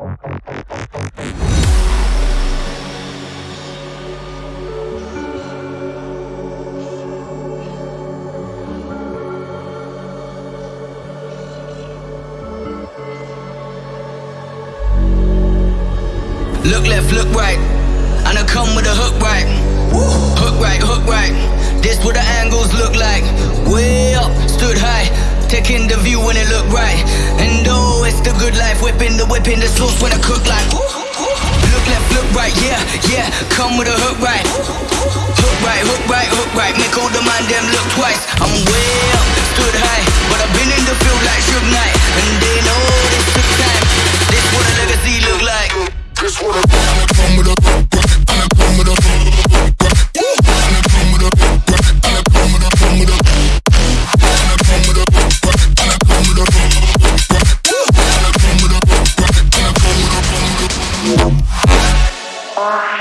Look left, look right. And I come with a hook right. Hook right, hook right. This what the angles look like. Way up, stood high. Taking the view when it look right. And oh, it's the good life. Whipping the whipping the sauce when I cook like. Look left, look right, yeah, yeah. Come with a hook right. Hook right, hook right, hook right. Make all the man them look twice. I'm way up, stood high. But I've been in the field like Suge Knight. And they know this took time. This what a legacy look like. This what a Bye.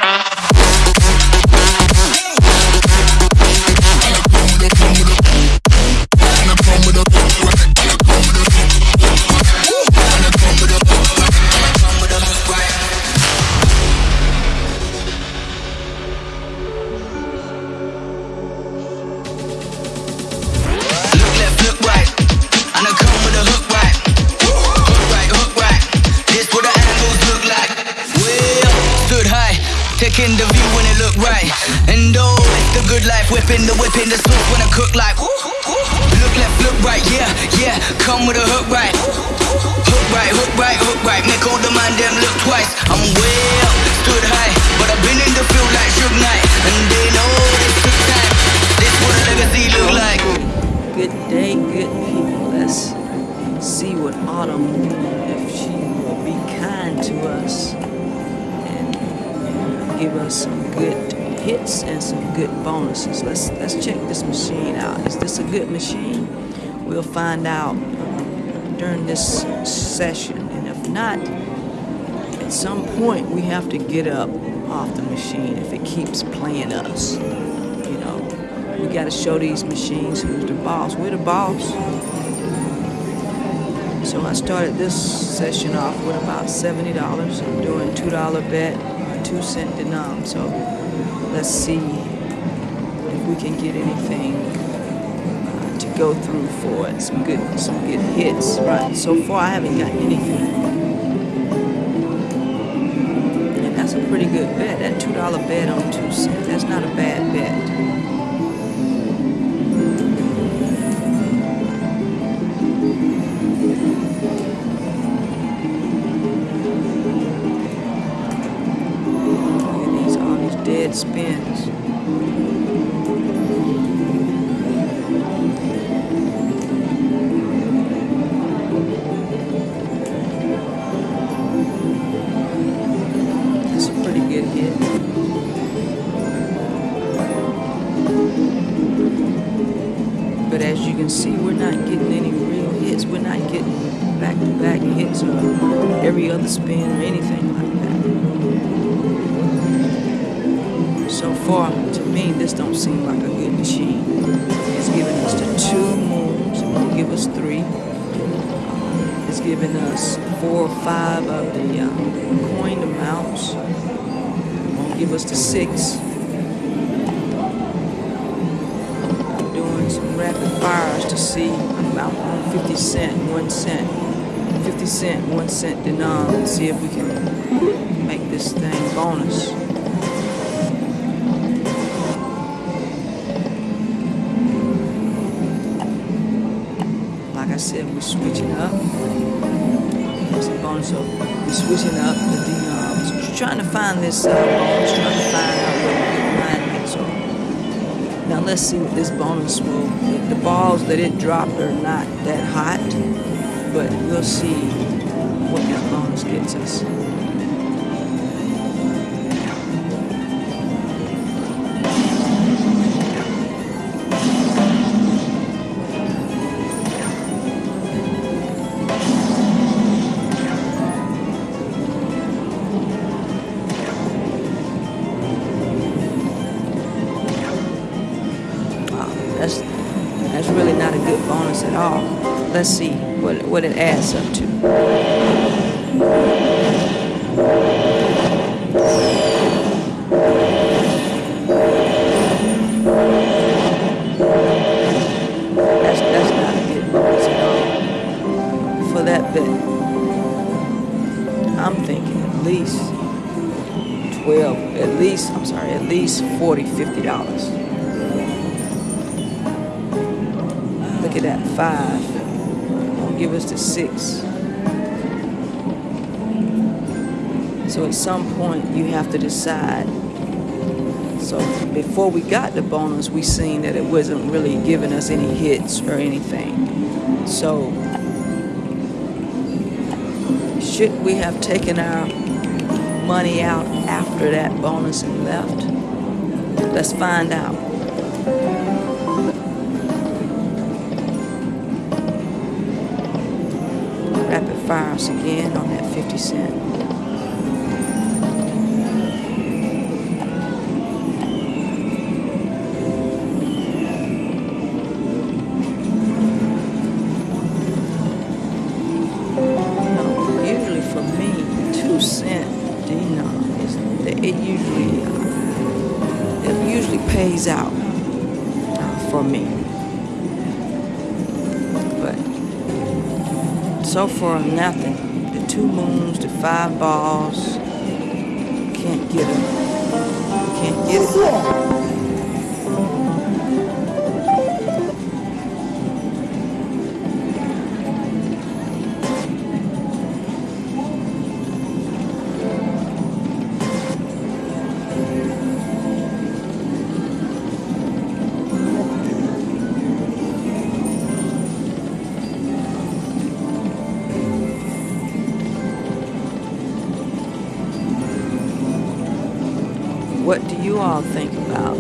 Taking the view when it look right. And oh, it's the good life. Whipping the whipping the sauce when I cook like. Look left, look right, yeah, yeah. Come with a hook right. Hook right, hook right, hook right. Make all the man them look twice. I'm way up, stood high. But I've been in the field like Knight. And they know this took time. This what a legacy look like. Good day, good people. Let's see what Autumn, if she will be kind to us give us some good hits and some good bonuses. Let's let's check this machine out. Is this a good machine? We'll find out um, during this session. And if not, at some point we have to get up off the machine if it keeps playing us. You know, we got to show these machines who's the boss. We're the boss. So I started this session off with about $70. I'm doing $2 bet two cent denom. So let's see if we can get anything uh, to go through for it. Some good, some good hits. Right. So far, I haven't gotten anything. And that's a pretty good bet. That two dollar bet on two cent. That's not a bad bet. Hits or every other spin or anything like that so far, to me, this don't seem like a good machine. It's giving us the two moons. It won't give us three. It's giving us four or five of the uh, coin amounts. Won't give us the six. I'm doing some rapid fires to see about 50 cent, one cent. 50 cent, one cent denom, see if we can make this thing bonus. Like I said, we're switching up. It's a bonus of we're switching up the denoms. Trying to find this uh, bonus, trying to find out. Now let's see what this bonus will. The balls that it dropped are not that hot, but we'll see what that bonus gets us. That's that's really not a good bonus at all. Let's see what it adds up to. That's, that's not a good bonus at all. For that bet, I'm thinking at least 12, at least, I'm sorry, at least 40, 50 dollars. Look at that, five. Give us the six. So at some point, you have to decide. So before we got the bonus, we seen that it wasn't really giving us any hits or anything. So should we have taken our money out after that bonus and left? Let's find out. Rapid fire us again on that 50 cent. Usually for me, two cent denom is it usually uh, it usually pays out uh, for me. So far nothing. The two moons, the five balls, can't get it. Can't get it. All think about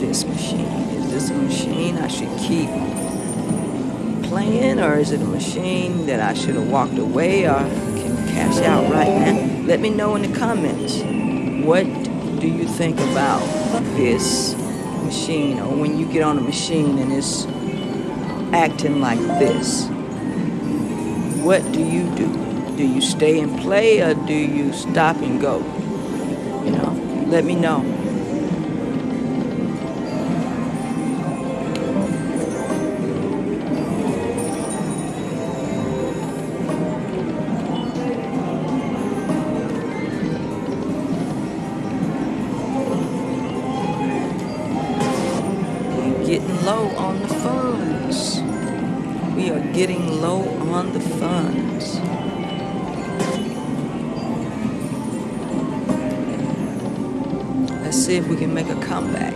this machine? Is this a machine I should keep playing, or is it a machine that I should have walked away or can cash out right now? Let me know in the comments. What do you think about this machine, or when you get on a machine and it's acting like this? What do you do? Do you stay and play, or do you stop and go? You know, let me know. See if we can make a comeback.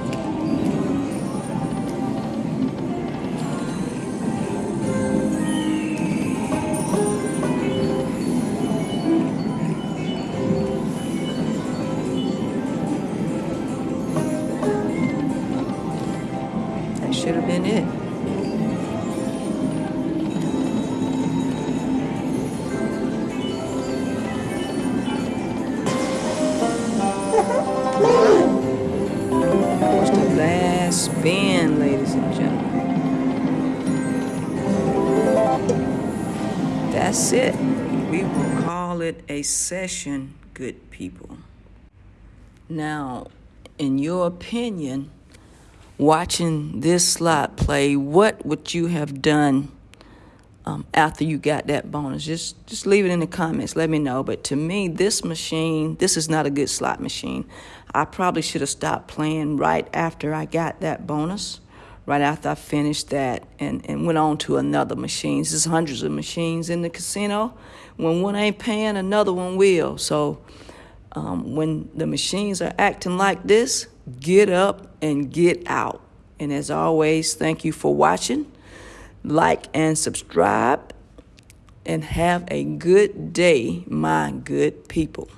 That should have been it. That's it. We will call it a session, good people. Now, in your opinion, watching this slot play, what would you have done um, after you got that bonus? Just just leave it in the comments. Let me know. But to me, this machine, this is not a good slot machine. I probably should have stopped playing right after I got that bonus, right after I finished that, and, and went on to another machine. There's hundreds of machines in the casino. When one ain't paying, another one will. So um, when the machines are acting like this, get up and get out. And as always, thank you for watching. Like and subscribe. And have a good day, my good people.